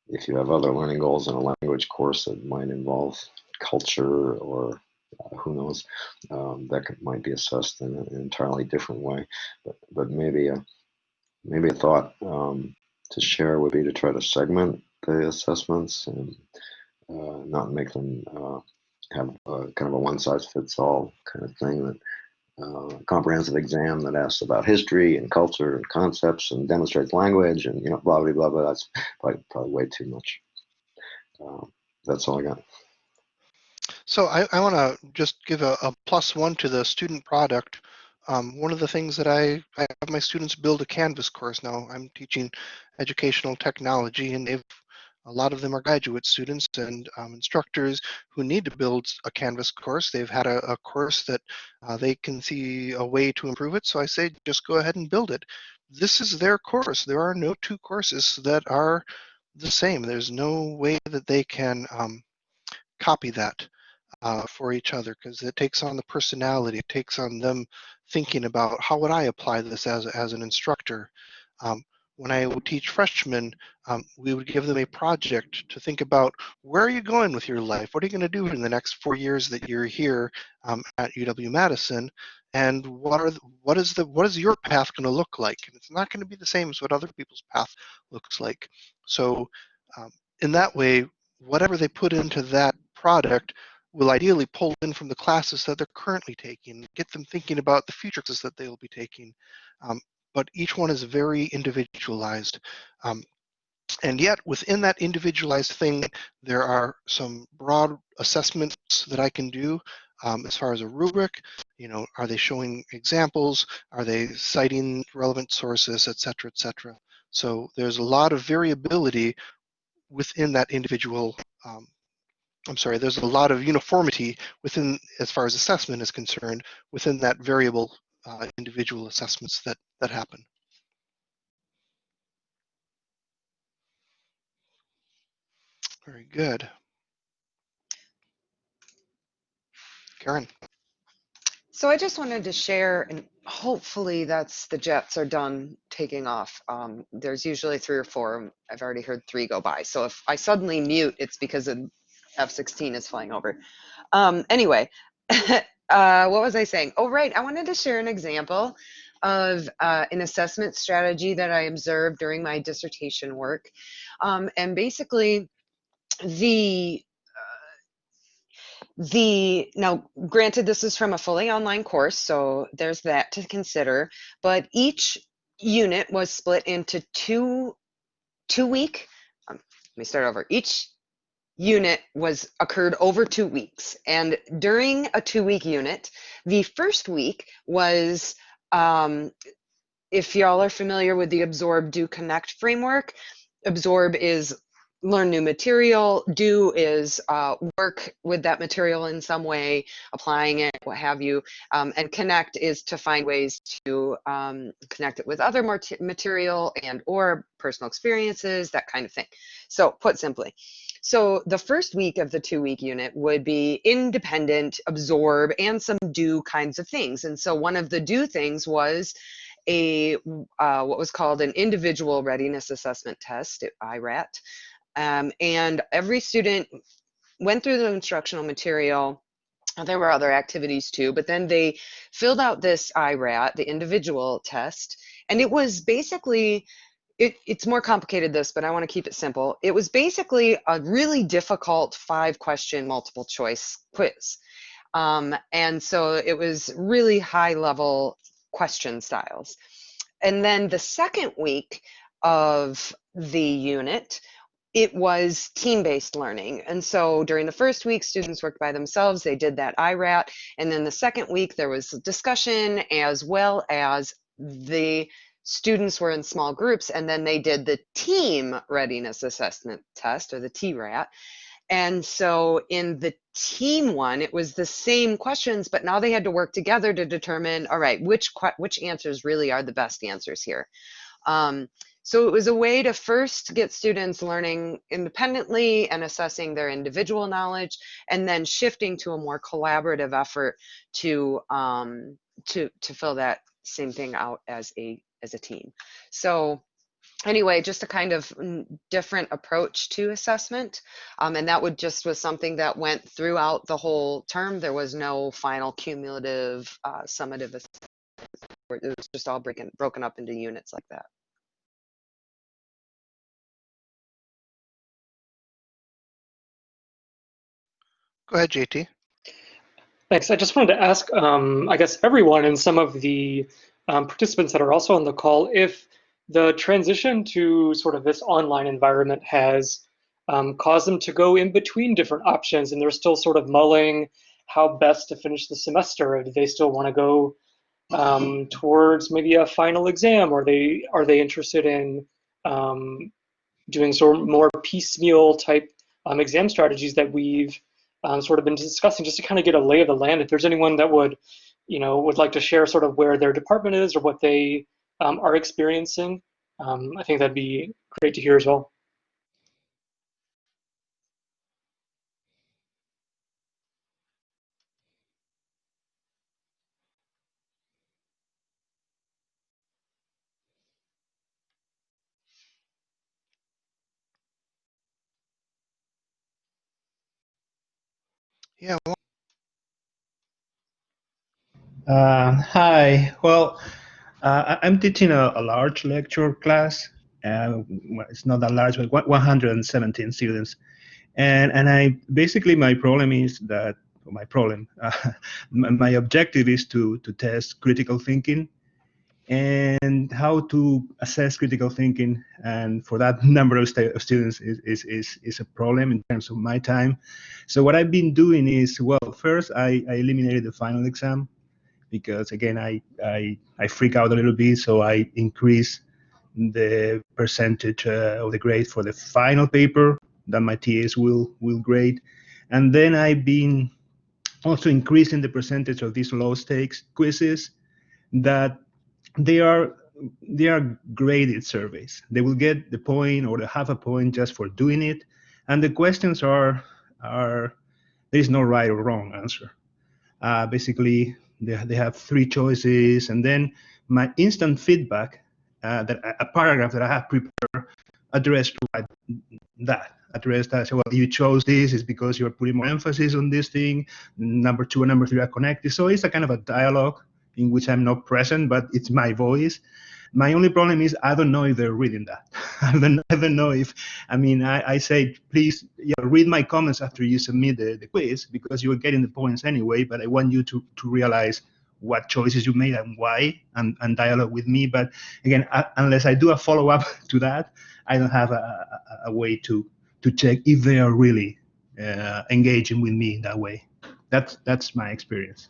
if you have other learning goals in a language course that might involve culture or uh, who knows um, that could, might be assessed in an entirely different way. But, but maybe a maybe a thought um, to share would be to try to segment the assessments and uh, not make them uh, have a, kind of a one size fits all kind of thing that uh, comprehensive exam that asks about history and culture and concepts and demonstrates language and you know blah blah blah blah. That's probably, probably way too much. Um, that's all I got. So I, I want to just give a, a, plus one to the student product. Um, one of the things that I, I have my students build a Canvas course now. I'm teaching educational technology and they've a lot of them are graduate students and um, instructors who need to build a Canvas course. They've had a, a course that uh, they can see a way to improve it. So I say, just go ahead and build it. This is their course. There are no two courses that are the same. There's no way that they can um, copy that uh, for each other because it takes on the personality. It takes on them thinking about how would I apply this as, as an instructor. Um, when I would teach freshmen, um, we would give them a project to think about where are you going with your life? What are you going to do in the next four years that you're here um, at UW-Madison? And what are the, what is the what is your path going to look like? And it's not going to be the same as what other people's path looks like. So um, in that way, whatever they put into that product will ideally pull in from the classes that they're currently taking, get them thinking about the future classes that they'll be taking. Um, but each one is very individualized. Um, and yet within that individualized thing, there are some broad assessments that I can do um, as far as a rubric. You know, are they showing examples? Are they citing relevant sources, et cetera, et cetera. So there's a lot of variability within that individual um, I'm sorry, there's a lot of uniformity within, as far as assessment is concerned, within that variable uh, individual assessments that, that happen. Very good. Karen. So I just wanted to share, and hopefully that's the jets are done taking off. Um, there's usually three or four. I've already heard three go by. So if I suddenly mute, it's because of F-16 is flying over. Um, anyway, uh, what was I saying? Oh, right. I wanted to share an example of uh, an assessment strategy that I observed during my dissertation work. Um, and basically, the uh, the now granted this is from a fully online course so there's that to consider but each unit was split into two two week um, let me start over each unit was occurred over two weeks. And during a two week unit, the first week was, um, if y'all are familiar with the Absorb, Do, Connect framework, Absorb is learn new material, do is uh, work with that material in some way, applying it, what have you, um, and connect is to find ways to um, connect it with other material and or personal experiences, that kind of thing. So put simply, so the first week of the two week unit would be independent, absorb, and some do kinds of things. And so one of the do things was a uh, what was called an individual readiness assessment test, at IRAT. Um, and every student went through the instructional material. There were other activities too, but then they filled out this IRAT, the individual test, and it was basically it, it's more complicated this, but I want to keep it simple. It was basically a really difficult five question multiple choice quiz. Um, and so it was really high level question styles. And then the second week of the unit, it was team-based learning. And so during the first week, students worked by themselves. They did that IRAT. And then the second week, there was discussion as well as the students were in small groups and then they did the team readiness assessment test or the TRAT. And so in the team one, it was the same questions, but now they had to work together to determine, all right, which which answers really are the best answers here. Um, so it was a way to first get students learning independently and assessing their individual knowledge, and then shifting to a more collaborative effort to um, to to fill that same thing out as a as a team. So anyway, just a kind of different approach to assessment. Um, and that would just was something that went throughout the whole term. There was no final cumulative uh, summative assessment. It was just all breaking, broken up into units like that. Go ahead, JT. Thanks. I just wanted to ask, um, I guess, everyone and some of the um, participants that are also on the call if the transition to sort of this online environment has um, caused them to go in between different options and they're still sort of mulling how best to finish the semester. Do they still want to go um, towards maybe a final exam or they are they interested in um, doing sort of more piecemeal type um, exam strategies that we've um, sort of been discussing just to kind of get a lay of the land. If there's anyone that would, you know, would like to share sort of where their department is or what they um, are experiencing, um, I think that'd be great to hear as well. Yeah, well, Uh, hi. Well, uh, I'm teaching a, a large lecture class. Uh, it's not that large, but 117 students. And and I basically my problem is that my problem, uh, my, objective is to to test critical thinking and how to assess critical thinking. And for that number of, stu- of students is, is is is a problem in terms of my time. So what I've been doing is well, first I, I eliminated the final exam because again I, I I freak out a little bit, so I increase the percentage uh, of the grade for the final paper that my TAs will will grade, and then I've been also increasing the percentage of these low stakes quizzes that they are they are graded surveys. They will get the point or the half a point just for doing it, and the questions are are there is no right or wrong answer. Uh, basically, they, they have three choices, and then my instant feedback, uh, that a paragraph that I have prepared, addressed right that. Addressed that. So, well, you chose this is because you're putting more emphasis on this thing. Number two and number three are connected. So it's a kind of a dialogue in which I'm not present, but it's my voice. My only problem is I don't know if they're reading that. I don't, I don't know if, I mean, I, I say, please yeah, read my comments after you submit the, the quiz because you are getting the points anyway, but I want you to, to realize what choices you made and why and, and dialogue with me. But again, I, unless I do a follow up to that, I don't have a, a, a way to, to check if they are really uh, engaging with me in that way. That's, that's my experience.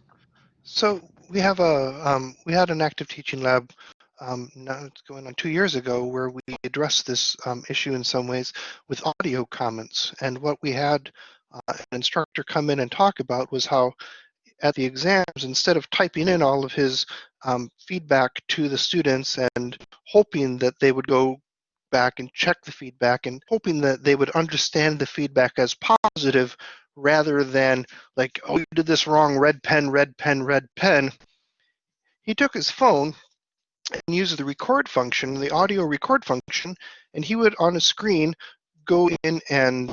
so we have a um, we had an active teaching lab um, now it's going on two years ago where we addressed this um, issue in some ways with audio comments. And what we had uh, an instructor come in and talk about was how at the exams, instead of typing in all of his um, feedback to the students and hoping that they would go back and check the feedback and hoping that they would understand the feedback as positive rather than like, oh, you did this wrong, red pen, red pen, red pen. He took his phone and used the record function, the audio record function, and he would on a screen go in and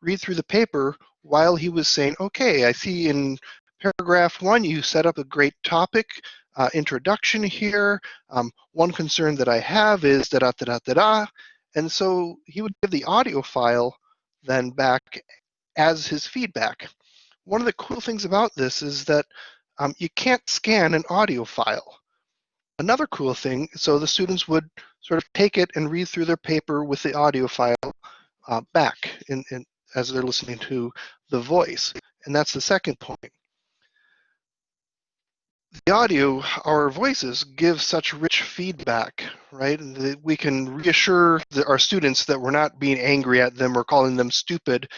read through the paper while he was saying, okay, I see in paragraph one you set up a great topic uh, introduction here. Um, one concern that I have is da da da da da da. And so he would give the audio file then back as his feedback. One of the cool things about this is that um, you can't scan an audio file. Another cool thing, so the students would sort of take it and read through their paper with the audio file uh, back in, in, as they're listening to the voice. And that's the second point. The audio, our voices give such rich feedback, right? That we can reassure the, our students that we're not being angry at them or calling them stupid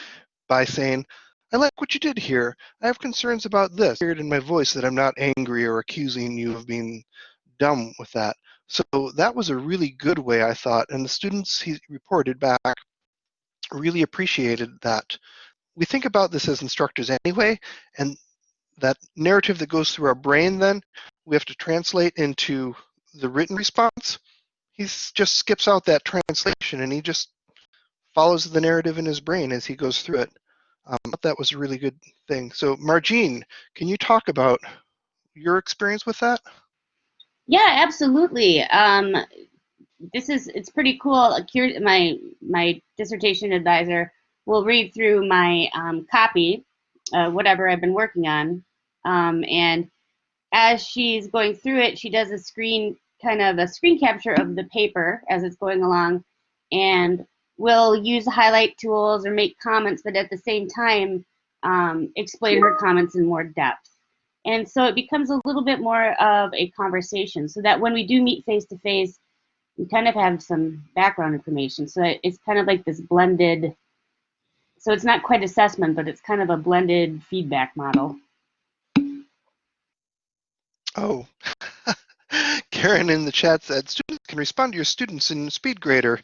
by saying, I like what you did here. I have concerns about this. I heard in my voice that I'm not angry or accusing you of being dumb with that. So that was a really good way, I thought, and the students he reported back really appreciated that. We think about this as instructors anyway, and that narrative that goes through our brain then, we have to translate into the written response. He just skips out that translation and he just follows the narrative in his brain as he goes through it. Um, that was a really good thing. So Margine, can you talk about your experience with that? Yeah, absolutely. Um, this is it's pretty cool. My my dissertation advisor will read through my um, copy, uh, whatever I've been working on, um, and as she's going through it, she does a screen kind of a screen capture of the paper as it's going along, and will use highlight tools or make comments, but at the same time um, explain her comments in more depth. And so it becomes a little bit more of a conversation so that when we do meet face to face, we kind of have some background information. So it's kind of like this blended, so it's not quite assessment, but it's kind of a blended feedback model. Oh, Karen in the chat said students can respond to your students in SpeedGrader.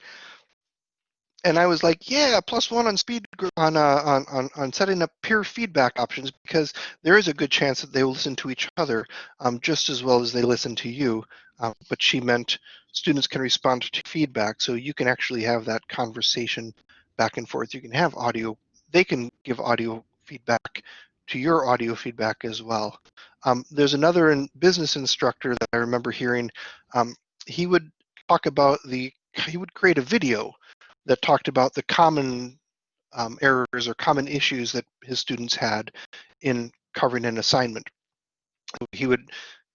And I was like, yeah, plus one on speed on, uh, on on on setting up peer feedback options because there is a good chance that they will listen to each other um, just as well as they listen to you. Um, but she meant students can respond to feedback, so you can actually have that conversation back and forth. You can have audio; they can give audio feedback to your audio feedback as well. Um, there's another in business instructor that I remember hearing. Um, he would talk about the he would create a video that talked about the common um, errors or common issues that his students had in covering an assignment. He would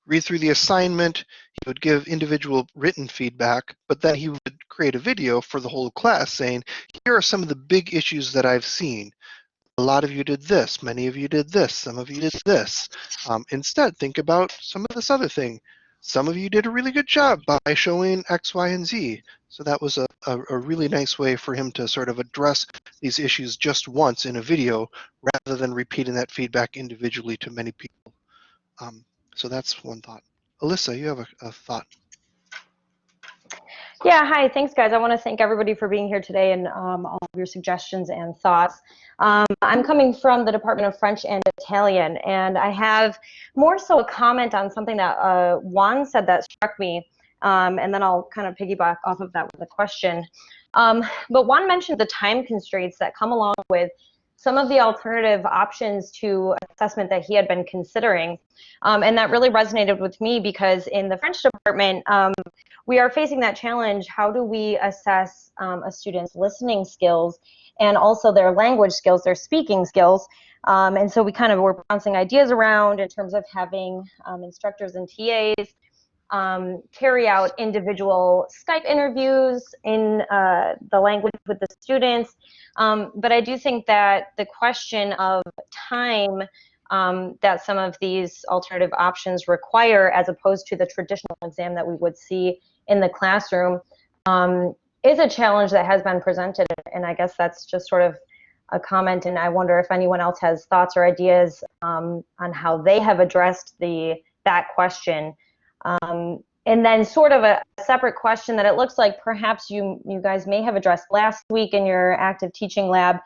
read through the assignment, he would give individual written feedback, but then he would create a video for the whole class saying, here are some of the big issues that I've seen. A lot of you did this, many of you did this, some of you did this. Um, instead, think about some of this other thing. Some of you did a really good job by showing X, Y, and Z. So that was a, a, a really nice way for him to sort of address these issues just once in a video rather than repeating that feedback individually to many people. Um, so that's one thought. Alyssa, you have a, a thought. Yeah, hi, thanks guys. I want to thank everybody for being here today and um, all of your suggestions and thoughts. Um, I'm coming from the Department of French and Italian, and I have more so a comment on something that uh, Juan said that struck me, um, and then I'll kind of piggyback off of that with a question. Um, but Juan mentioned the time constraints that come along with some of the alternative options to assessment that he had been considering. Um, and that really resonated with me because in the French department, um, we are facing that challenge. How do we assess um, a student's listening skills and also their language skills, their speaking skills? Um, and so we kind of were bouncing ideas around in terms of having um, instructors and TAs um, carry out individual Skype interviews in uh, the language with the students. Um, but I do think that the question of time um, that some of these alternative options require, as opposed to the traditional exam that we would see in the classroom, um, is a challenge that has been presented. And I guess that's just sort of a comment. And I wonder if anyone else has thoughts or ideas um, on how they have addressed the that question. Um, and then sort of a separate question that it looks like perhaps you you guys may have addressed last week in your active teaching lab,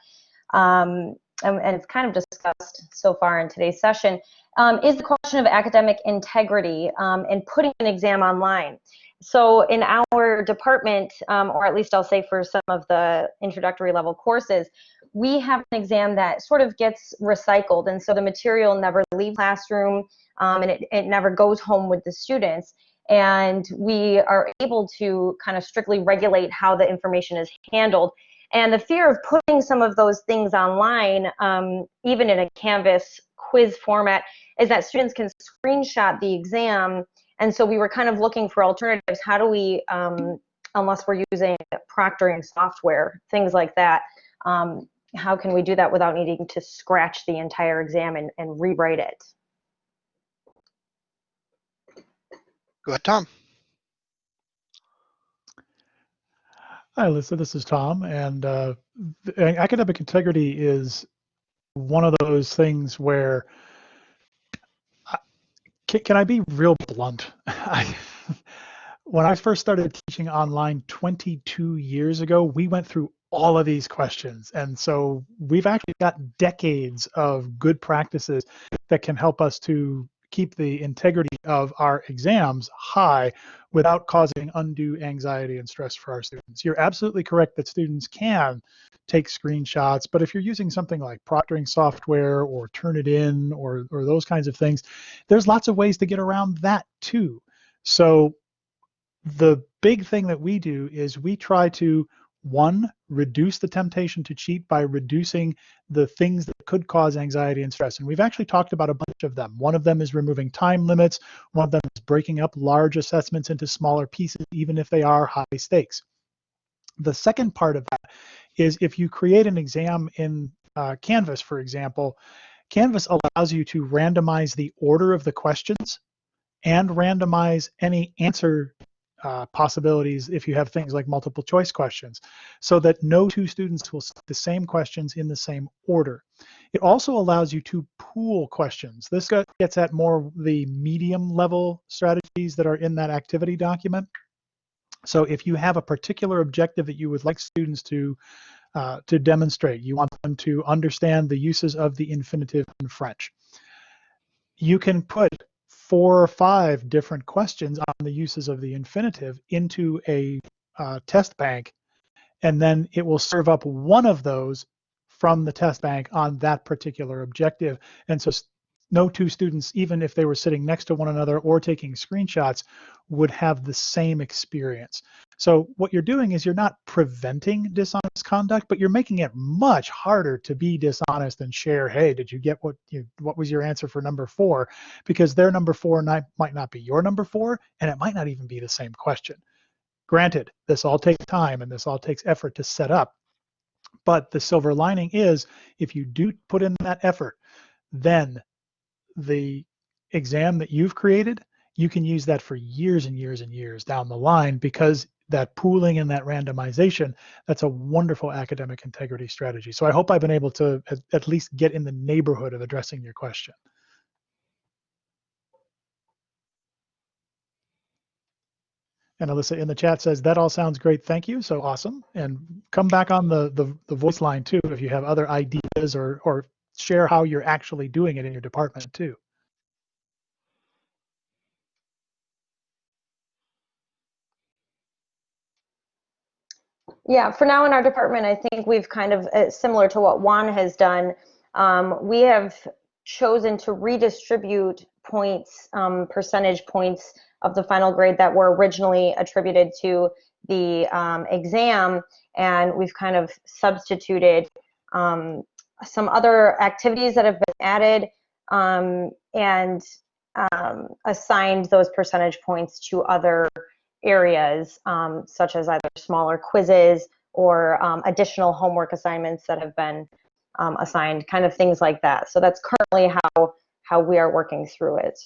um, and, and, it's kind of discussed so far in today's session, um, is the question of academic integrity um, and putting an exam online. So in our department, um, or at least I'll say for some of the introductory level courses, we have an exam that sort of gets recycled, and so the material never leaves classroom, um, and it, it never goes home with the students and we are able to kind of strictly regulate how the information is handled. And the fear of putting some of those things online, um, even in a Canvas quiz format, is that students can screenshot the exam. And so we were kind of looking for alternatives. How do we, um, unless we're using proctoring software, things like that, um, how can we do that without needing to scratch the entire exam and, and rewrite it? Go ahead, Tom. Hi, Alyssa. This is Tom, and uh, academic integrity is one of those things where I, can, can, I be real blunt? I, when I first started teaching online 22 years ago, we went through all of these questions, and so we've actually got decades of good practices that can help us to keep the integrity of our exams high without causing undue anxiety and stress for our students. You're absolutely correct that students can take screenshots, but if you're using something like proctoring software or Turnitin or, or those kinds of things, there's lots of ways to get around that too. So the big thing that we do is we try to one, reduce the temptation to cheat by reducing the things that could cause anxiety and stress. And we've actually talked about a bunch of them. One of them is removing time limits. One of them is breaking up large assessments into smaller pieces, even if they are high stakes. The second part of that is if you create an exam in uh, Canvas, for example, Canvas allows you to randomize the order of the questions and randomize any answer uh, possibilities if you have things like multiple choice questions, so that no two students will see the same questions in the same order. It also allows you to pool questions. This gets at more the medium level strategies that are in that activity document. So if you have a particular objective that you would like students to uh, to demonstrate, you want them to understand the uses of the infinitive in French. You can put four or five different questions on the uses of the infinitive into a uh, test bank, and then it will serve up one of those from the test bank on that particular objective. And so no two students, even if they were sitting next to one another or taking screenshots, would have the same experience. So what you're doing is you're not preventing dishonest conduct, but you're making it much harder to be dishonest and share, hey, did you get what you what was your answer for number four? Because their number four might not be your number four, and it might not even be the same question. Granted, this all takes time and this all takes effort to set up. But the silver lining is if you do put in that effort, then the exam that you've created, you can use that for years and years and years down the line because that pooling and that randomization, that's a wonderful academic integrity strategy. So I hope I've been able to at, least get in the neighborhood of addressing your question. And Alyssa in the chat says, that all sounds great, thank you, so awesome. And come back on the, the, the voice line too if you have other ideas or, or share how you're actually doing it in your department too. Yeah, for now in our department, I think we've kind of, uh, similar to what Juan has done, um, we have chosen to redistribute points, um, percentage points of the final grade that were originally attributed to the um, exam, and we've kind of substituted um, some other activities that have been added um, and um, assigned those percentage points to other areas, um, such as either smaller quizzes or um, additional homework assignments that have been um, assigned, kind of things like that. So that's currently how how we are working through it.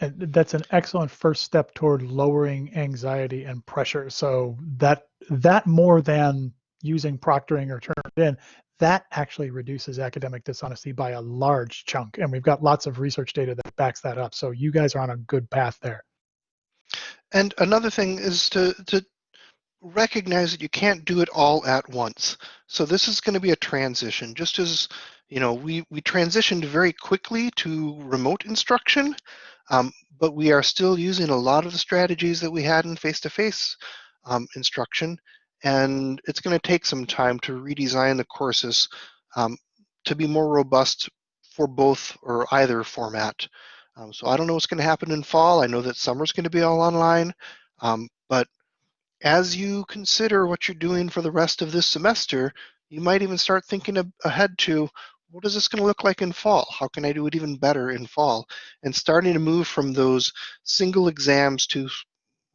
And that's an excellent first step toward lowering anxiety and pressure. So that that more than using proctoring or turn in, that actually reduces academic dishonesty by a large chunk. And we've got lots of research data that backs that up. So you guys are on a good path there. And another thing is to, to recognize that you can't do it all at once. So this is going to be a transition, just as you know, we, we transitioned very quickly to remote instruction, um, but we are still using a lot of the strategies that we had in face-to-face -face, um, instruction. And it's going to take some time to redesign the courses um, to be more robust for both or either format. Um, so I don't know what's going to happen in fall. I know that summer's going to be all online, um, but as you consider what you're doing for the rest of this semester, you might even start thinking ahead to what is this going to look like in fall? How can I do it even better in fall? And starting to move from those single exams to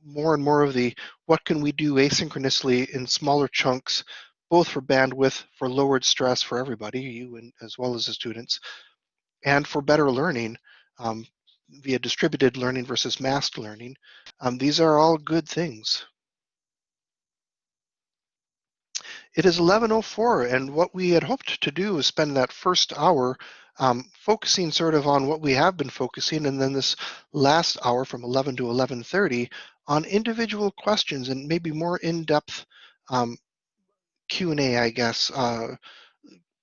more and more of the what can we do asynchronously in smaller chunks, both for bandwidth, for lowered stress for everybody, you and as well as the students, and for better learning um, via distributed learning versus massed learning. Um, these are all good things. It is 11.04 and what we had hoped to do is spend that first hour um, focusing sort of on what we have been focusing and then this last hour from 11 to 11.30 on individual questions and maybe more in-depth um, Q&A, I guess, uh,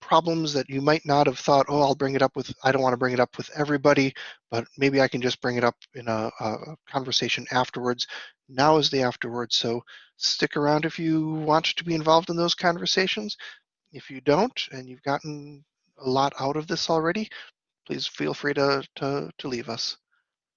problems that you might not have thought, oh, I'll bring it up with, I don't want to bring it up with everybody, but maybe I can just bring it up in a, a conversation afterwards. Now is the afterwards, so stick around if you want to be involved in those conversations. If you don't, and you've gotten a lot out of this already, please feel free to, to, to leave us.